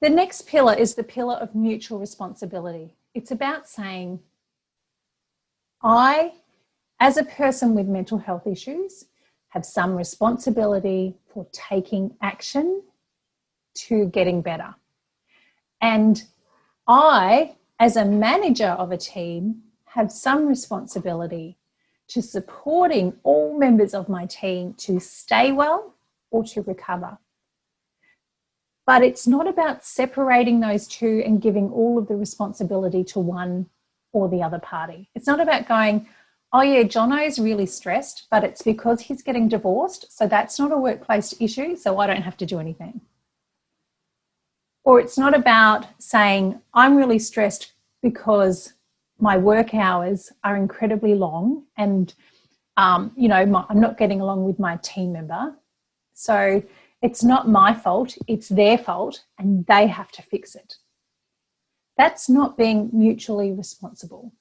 The next pillar is the pillar of mutual responsibility. It's about saying, I, as a person with mental health issues, have some responsibility for taking action to getting better. And I, as a manager of a team, have some responsibility to supporting all members of my team to stay well or to recover. But it's not about separating those two and giving all of the responsibility to one or the other party. It's not about going, oh yeah, Jono's really stressed, but it's because he's getting divorced. So that's not a workplace issue. So I don't have to do anything. Or it's not about saying, I'm really stressed because my work hours are incredibly long and, um, you know, my, I'm not getting along with my team member. So it's not my fault, it's their fault and they have to fix it. That's not being mutually responsible.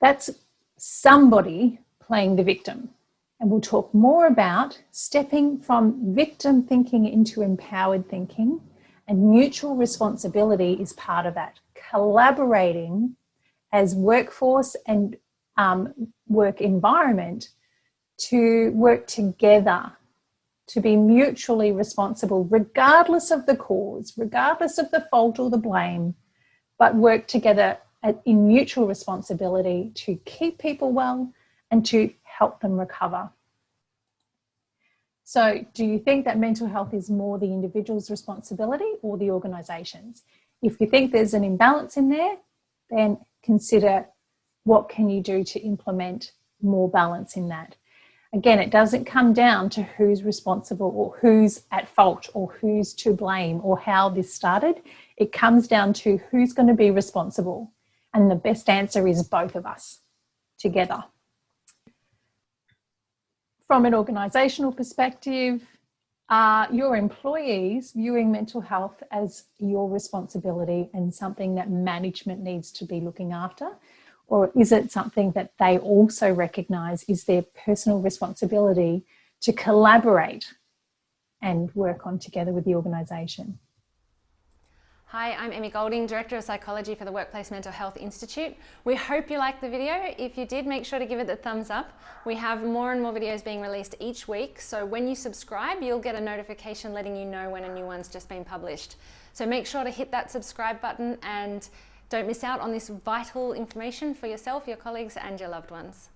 That's somebody playing the victim. And we'll talk more about stepping from victim thinking into empowered thinking and mutual responsibility is part of that. Collaborating as workforce and um, work environment to work together to be mutually responsible, regardless of the cause, regardless of the fault or the blame, but work together in mutual responsibility to keep people well and to help them recover. So do you think that mental health is more the individual's responsibility or the organisation's? If you think there's an imbalance in there, then consider what can you do to implement more balance in that. Again, it doesn't come down to who's responsible or who's at fault or who's to blame or how this started. It comes down to who's going to be responsible. And the best answer is both of us together from an organisational perspective, are your employees viewing mental health as your responsibility and something that management needs to be looking after? Or is it something that they also recognise is their personal responsibility to collaborate and work on together with the organisation? Hi, I'm Emmy Golding, Director of Psychology for the Workplace Mental Health Institute. We hope you liked the video. If you did, make sure to give it the thumbs up. We have more and more videos being released each week, so when you subscribe, you'll get a notification letting you know when a new one's just been published. So make sure to hit that subscribe button and don't miss out on this vital information for yourself, your colleagues and your loved ones.